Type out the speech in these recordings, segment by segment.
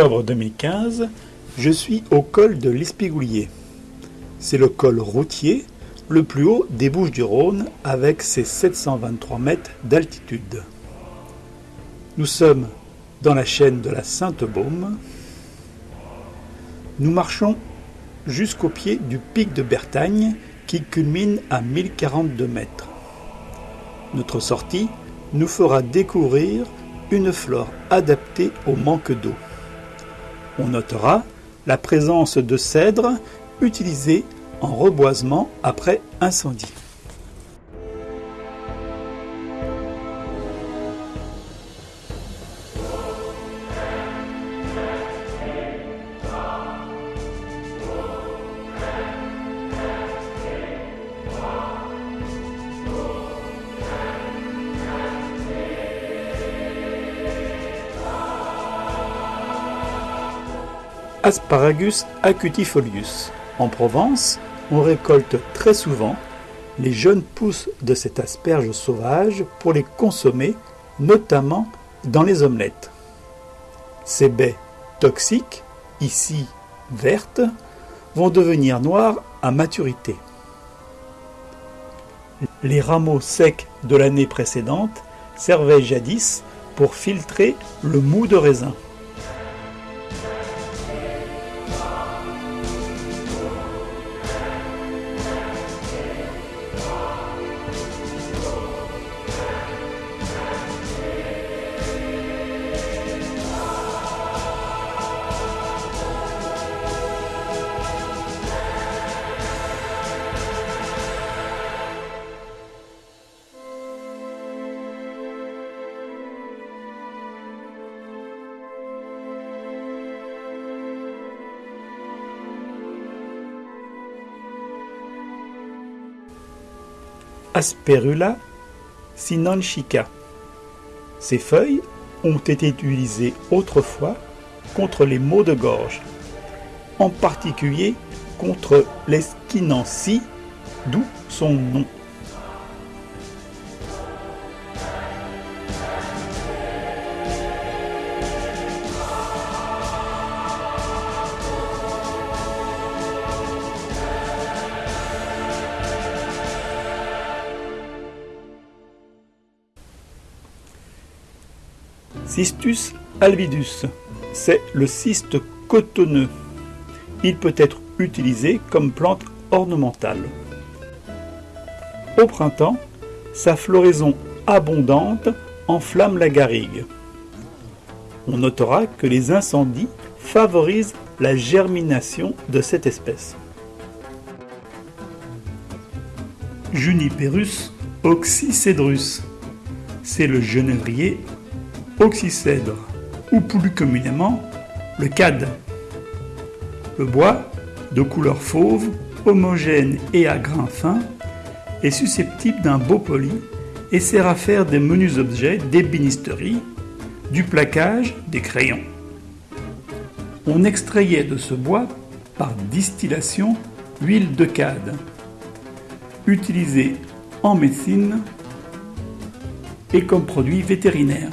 Octobre 2015, je suis au col de l'Espigoulier. C'est le col routier le plus haut des Bouches-du-Rhône avec ses 723 mètres d'altitude. Nous sommes dans la chaîne de la Sainte-Baume. Nous marchons jusqu'au pied du pic de Bertagne qui culmine à 1042 mètres. Notre sortie nous fera découvrir une flore adaptée au manque d'eau. On notera la présence de cèdres utilisés en reboisement après incendie. Asparagus acutifolius. En Provence, on récolte très souvent les jeunes pousses de cette asperge sauvage pour les consommer, notamment dans les omelettes. Ces baies toxiques, ici vertes, vont devenir noires à maturité. Les rameaux secs de l'année précédente servaient jadis pour filtrer le mou de raisin. Asperula sinanchica. Ces feuilles ont été utilisées autrefois contre les maux de gorge, en particulier contre l'esquinancie, d'où son nom. Cystus alvidus, c'est le cyste cotonneux. Il peut être utilisé comme plante ornementale. Au printemps, sa floraison abondante enflamme la garrigue. On notera que les incendies favorisent la germination de cette espèce. Juniperus oxycedrus, c'est le genévrier oxycèdre ou plus communément le cad. Le bois, de couleur fauve, homogène et à grains fins, est susceptible d'un beau poli et sert à faire des menus objets d'ébénisterie, du plaquage, des crayons. On extrayait de ce bois, par distillation, l'huile de cad, utilisée en médecine et comme produit vétérinaire.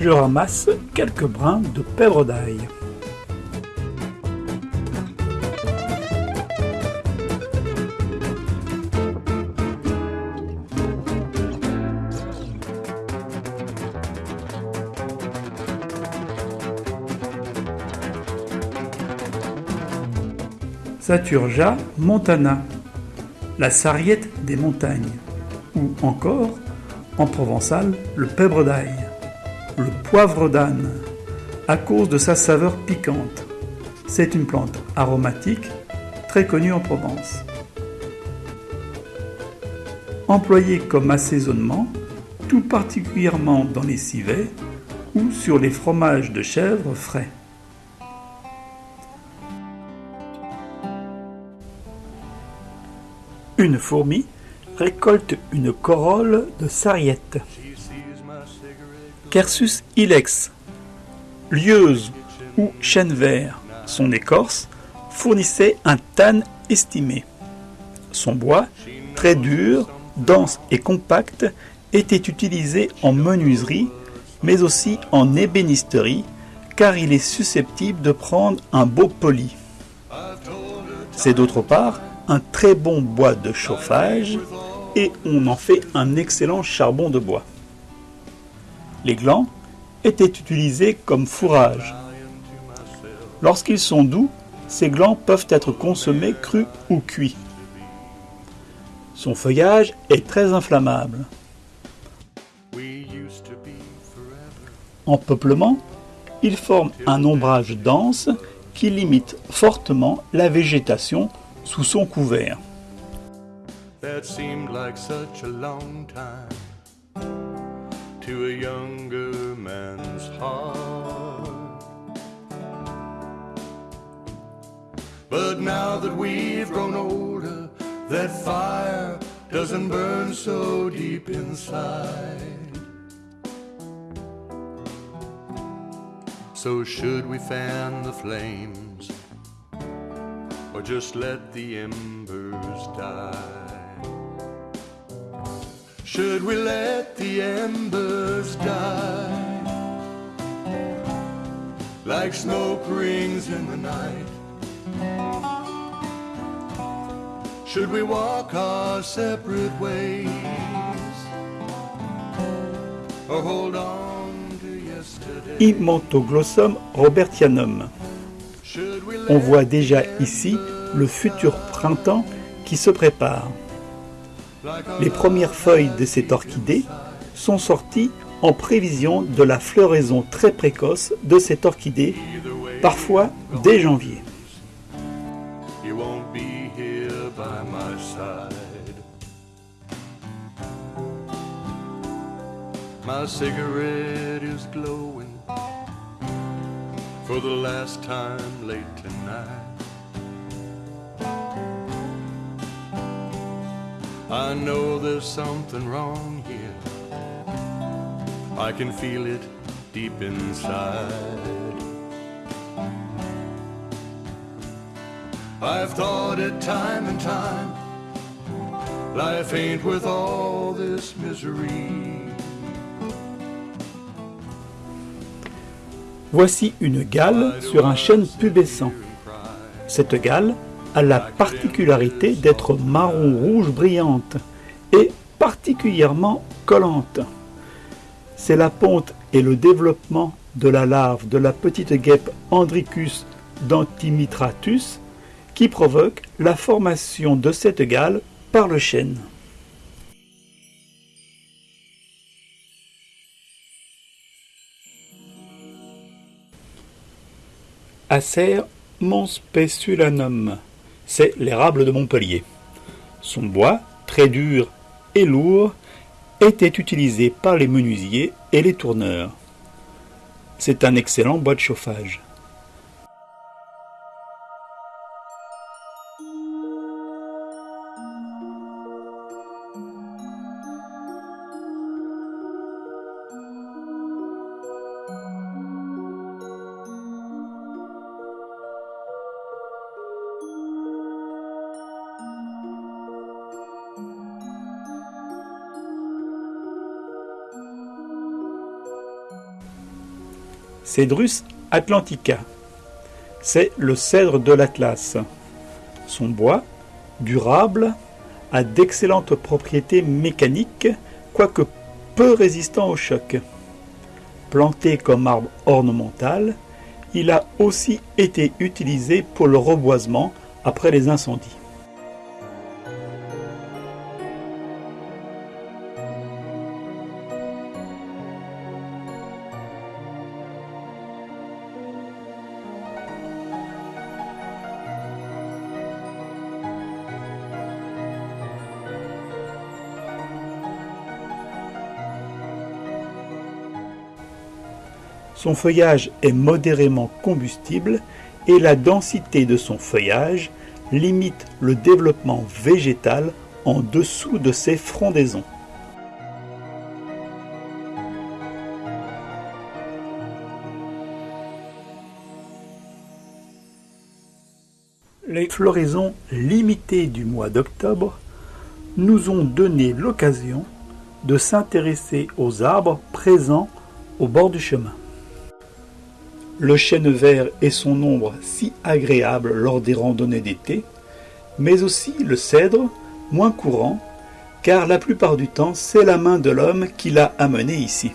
Je ramasse quelques brins de pèvre d'ail. Saturja montana, la sarriette des montagnes, ou encore, en provençal, le pèvre d'ail le poivre d'âne, à cause de sa saveur piquante. C'est une plante aromatique très connue en Provence. Employée comme assaisonnement, tout particulièrement dans les civets ou sur les fromages de chèvre frais. Une fourmi récolte une corolle de sarriette. Quercus ilex, lieuse ou chêne vert, son écorce fournissait un tan estimé. Son bois, très dur, dense et compact, était utilisé en menuiserie, mais aussi en ébénisterie, car il est susceptible de prendre un beau poli. C'est d'autre part un très bon bois de chauffage et on en fait un excellent charbon de bois. Les glands étaient utilisés comme fourrage. Lorsqu'ils sont doux, ces glands peuvent être consommés crus ou cuits. Son feuillage est très inflammable. En peuplement, il forme un ombrage dense qui limite fortement la végétation sous son couvert. To a younger man's heart. But now that we've grown older, that fire doesn't burn so deep inside. So should we fan the flames? or just let the embers die? Should we let the embers die? Like smoke rings in the night. Should we walk our separate ways? Or hold on to yesterday? Immantoglossum robertianum. On voit déjà ici le futur printemps qui se prépare. Les premières feuilles de cette orchidée sont sorties en prévision de la floraison très précoce de cette orchidée, parfois dès janvier. for the last time late tonight. I know there's something wrong here. I can feel it deep inside. I've thought it time and time. Life ain't worth all this misery. Voici une gale sur un chêne pubescent. Cette gale a la particularité d'être marron-rouge brillante et particulièrement collante. C'est la ponte et le développement de la larve de la petite guêpe Andricus dentimitratus qui provoque la formation de cette gale par le chêne. Acer monspesulanum, c'est l'érable de Montpellier. Son bois, très dur et lourd, était utilisé par les menuisiers et les tourneurs. C'est un excellent bois de chauffage. Cedrus atlantica. C'est le cèdre de l'Atlas. Son bois, durable, a d'excellentes propriétés mécaniques, quoique peu résistant au choc. Planté comme arbre ornemental, il a aussi été utilisé pour le reboisement après les incendies. Son feuillage est modérément combustible et la densité de son feuillage limite le développement végétal en dessous de ses frondaisons. Les floraisons limitées du mois d'octobre nous ont donné l'occasion de s'intéresser aux arbres présents au bord du chemin. Le chêne vert et son ombre si agréable lors des randonnées d'été, mais aussi le cèdre, moins courant, car la plupart du temps c'est la main de l'homme qui l'a amené ici.